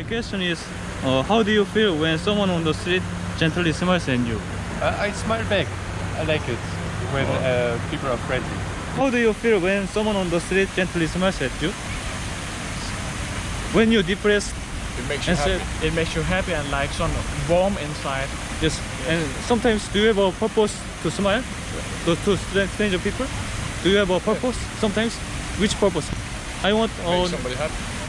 My question is, uh, how do you feel when someone on the street gently smiles at you? I, I smile back. I like it when uh, people are friendly. How do you feel when someone on the street gently smiles at you? When you're depressed, It makes you happy. it makes you happy and like some warm inside. Yes, and sometimes do you have a purpose to smile to, to stranger people? Do you have a purpose sometimes? Which purpose? I want. Make Uh, somebody happy.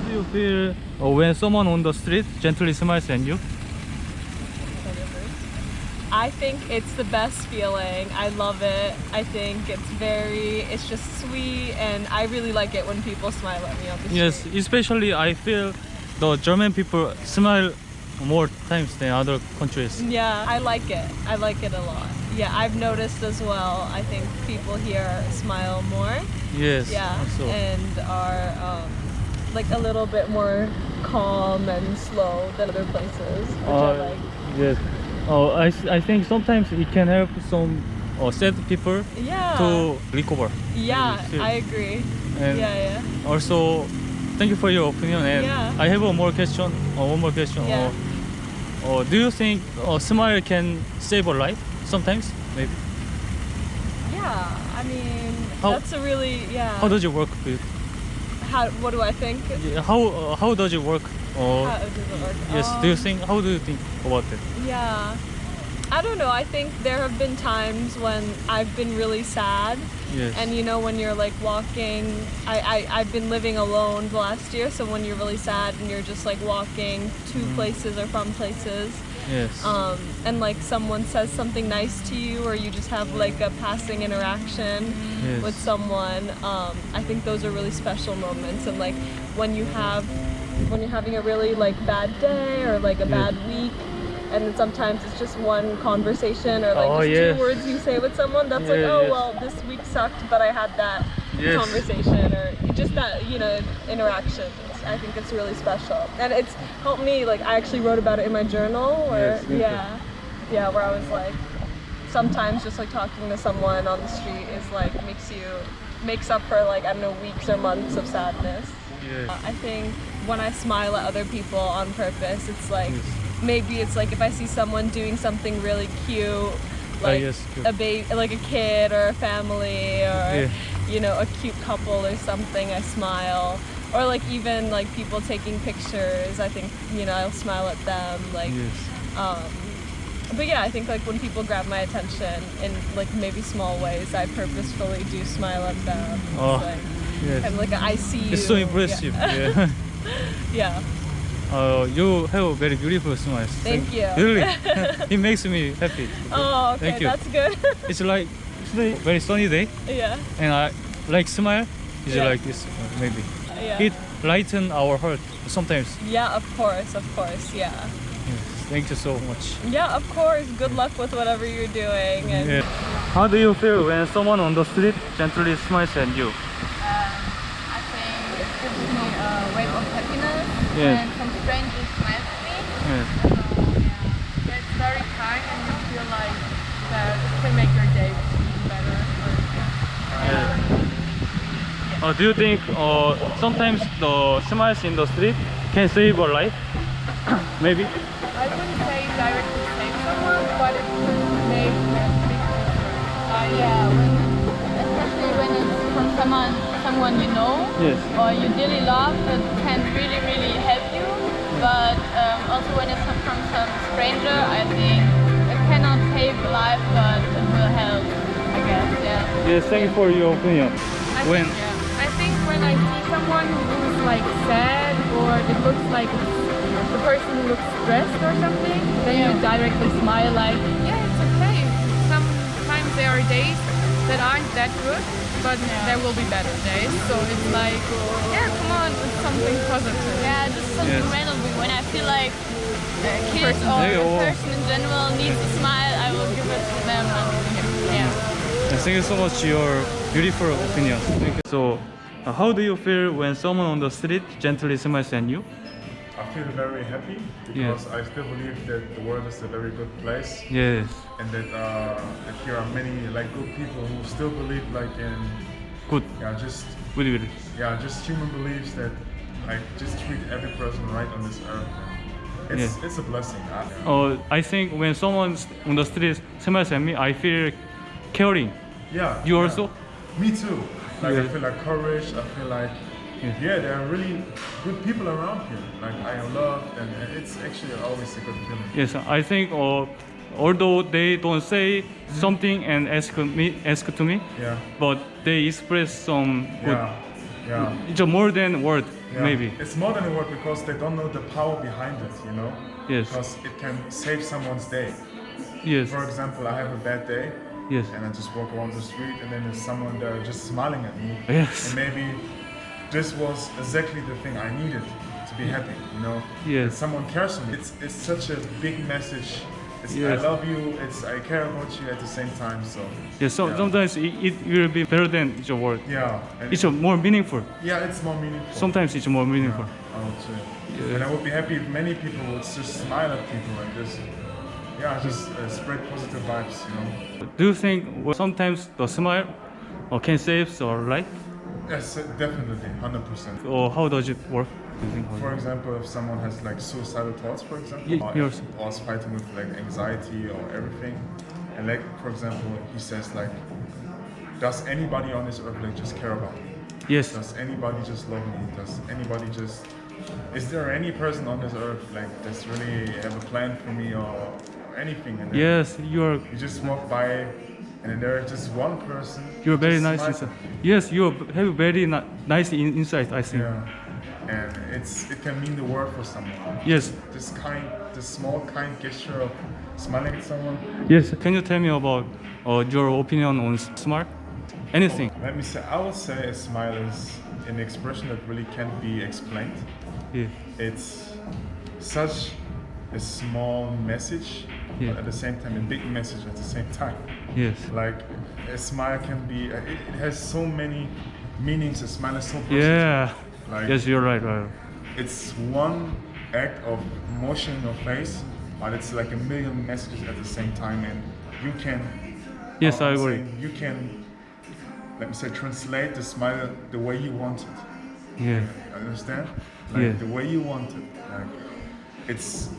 How do you feel when someone on the street gently smiles at you? I think it's the best feeling. I love it. I think it's very, it's just sweet, and I really like it when people smile at me on the street. Yes, especially I feel the German people smile more times than other countries. Yeah, I like it. I like it a lot. Yeah, I've noticed as well. I think people here smile more. Yes. Yeah, Also. and are um, like a little bit more calm and slow than other places, which I Uh, like. Yes. Oh, I, I think sometimes it can help some uh, sad people Yeah. to recover. yeah. I agree. And yeah, yeah. also, thank you for your opinion. And Yeah. I have one more question. Uh, one more question. Yeah. Uh, uh, do you think a smile can save a life? Sometimes, maybe. Yeah, I mean, How- that's a really yeah. How does it work? With, How, what do I think? yeah, how uh, how does it work? Uh, How does it work? yes. do you Um, think? How do you think about it? Yeah. I don't know. I think there have been times when I've been really sad. Yes. And you know, when you're like walking, I, I, I've been living alone the last year. So when you're really sad and you're just like walking to Mm. places or from places, yes. um, and like someone says something nice to you, or you just have like a passing interaction Yes. with someone, um, I think those are really special moments. And like when you have, when you're having a really like bad day or like a Yeah. bad week, and then sometimes it's just one conversation or like Oh, just yes. two words you say with someone. That's like, oh yes. well, this week sucked, but I had that Yes. conversation or just that you know interaction. I think it's really special, and it's helped me. Like I actually wrote about it in my journal, where Yes, yeah, yeah, where I was like, sometimes just like talking to someone on the street is like makes you makes up for like I don't know weeks or months of sadness. yes. Uh, I think when I smile at other people on purpose, it's like Yes. maybe it's like if I see someone doing something really cute, like yes, a baby, like a kid or a family or Yeah. you know a cute couple or something, I smile. Or like even like people taking pictures, I think you know I'll smile at them. Like, yes. um, but yeah, I think like when people grab my attention in like maybe small ways, I purposefully do smile at them. Oh, like, Yes. I'm like I see you. It's so impressive. Yeah. yeah. Uh, you have a very beautiful smile. Thank you. Really, it makes me happy. Oh, okay, Thank you. that's good. It's like it's a very sunny day, yeah, and I like smile. Is Yeah. like this uh, maybe. Yeah. It lighten our heart sometimes. yeah, of course, of course, yeah. Yes. Thank you so much. Yeah, of course. Good luck with whatever you're doing. And Yeah. How do you feel when someone on the street gently smiles at you? Uh, I think it gives me a wave of happiness Yes. when some strangers smile at me. Yes. So, yeah, it's very kind and you feel like that it can make your day even better. Or, Yeah. Uh, do you think uh, sometimes the smiles in the street can save a life? maybe. I wouldn't say directly save someone, but it could make a big difference. Uh, yeah, when, especially when it's from someone, someone you know Yes. or you dearly love, that can really, really help you. But um, also when it's from some stranger, I think it cannot save a life, but it will help, I guess, yeah. Yes. Thank you for your opinion. I When think, I think when I see someone who's like sad or it looks like the person who looks stressed or something, then you directly smile like, yeah, it's okay. Sometimes there are days that aren't that good, but there will be better days. So it's like, yeah, come on, it's something positive. Yeah, just something Yes. randomly. When I feel like a kid Person. or Yeah, a oh. person in general needs a smile, I will give it to them. And, yeah. Thank you so much for your beautiful opinion. Thank you. So, uh, how do you feel when someone on the street gently smiles at you? I feel very happy because I still believe that the world is a very good place Yes. and that, uh, that here are many like good people who still believe like in good. Yeah, just Really, really. yeah, just human beliefs that like just treat every person right on this earth. It's Yeah. it's a blessing. I, Uh, I think when someone on the street smiles at me, I feel caring. yeah. You yeah. also? Me too. Like Yeah. I feel like courage. I feel like Yeah. yeah, there are really good people around here. Like I am loved, and it's actually always a good feeling. Yes, I think uh, although they don't say something and ask me, ask to me, Yeah, but they express some good. yeah, yeah. It's a more than word, yeah. maybe. It's more than a word because they don't know the power behind it. You know. Yes. Because it can save someone's day. Yes. For example, I have a bad day, Yes. and I just walk around the street, and then there's someone there just smiling at me. Yes. And maybe this was exactly the thing I needed to be happy, you know? Yes. That someone cares for me. It's, it's such a big message. It's, Yes. I love you, it's I care about you at the same time, so Yeah, So Yeah. sometimes it, it will be better than a word. yeah. It's more meaningful. yeah, it's more meaningful. Sometimes it's more meaningful. I would say. Yeah. And I would be happy if many people would just smile at people and just, yeah, just uh, spread positive vibes, you know? Do you think sometimes the smile uh, can save your life, Yes, uh, definitely, 100%. or how does it work? Do you think? For example, if someone has like suicidal thoughts, for example, or, yours. or is fighting with like anxiety or everything, and like for example, he says like, does anybody on this earth like just care about me? Yes. Does anybody just love me? Does anybody just? Is there any person on this earth like that's really have a plan for me or, or anything? And Yes. You are. You just walk by, and then there's just one person. You're very nice inside. Yes, you have very ni- nice in- inside. I think. Yeah, and it's it can mean the world for someone. Yes. This kind, this small kind gesture of smiling at someone. Yes. Can you tell me about uh, your opinion on s- smile? Anything? Let me say, I would say a smile is an expression that really can't be explained. Yeah. It's such a small message, Yeah. but at the same time a big message at the same time. Yes. Like a smile can be, uh, it, it has so many meanings. A smile is so versatile. Yeah. Like Yes, you're right. Right. it's one act of motion in your face, but it's like a million messages at the same time, and you can. Yes, how I agree. saying, You can, let me say, translate the smile the way you want it. Yeah. Understand? Like Yeah. the way you want it. Like it's,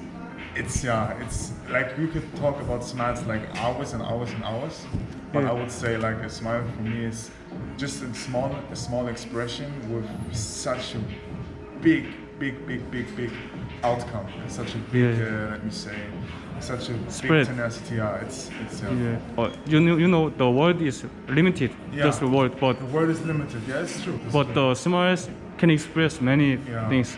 it's yeah, it's like we could talk about smiles like hours and hours and hours, but Yeah. I would say like a smile for me is just a small, a small expression with such a big, big, big, big, big outcome. and Such a big, Yeah. uh, let me say, such a Spread. big tenacity. Yeah, it's it's yeah. Yeah. Uh, you know, you know, the world is limited. Yeah. Just the word, but The word is limited. Yeah, it's true. It's but true. the smiles can express many Yeah. things.